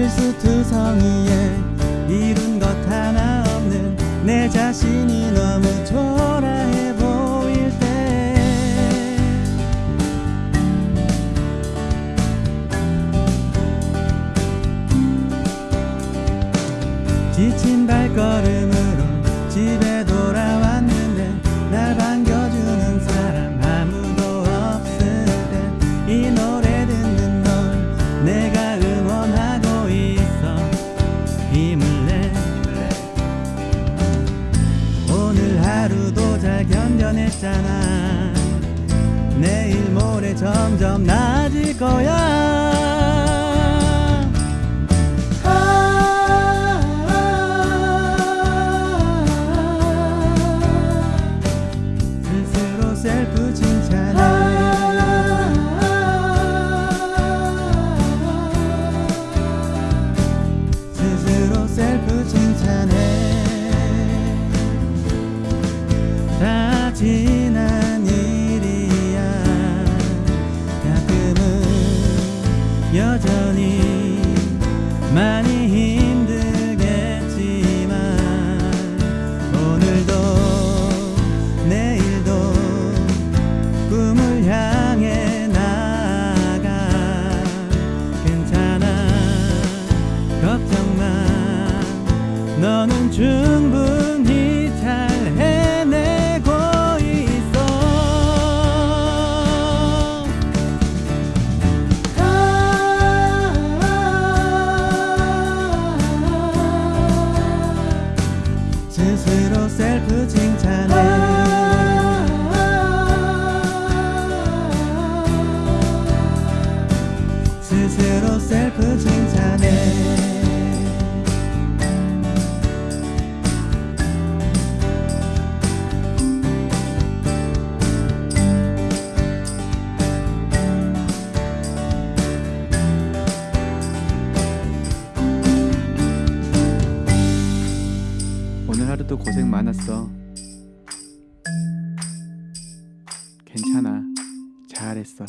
실수투성이에 이룬 것 하나 없는 내 자신이 너무 초라해 보일 때. 지친 발걸음으로 집에 잘 견뎌냈잖아. 내일 모레 점점 나아질 거야 지난 일이야. 가끔은 여전히 많이 힘들겠지만 오늘도 내일도 꿈을 향해 나가 괜찮아. 걱정 마. 너는 충분히 셀프 칭찬해 오늘 하루도 고생 많았어. 괜찮아. 잘했어.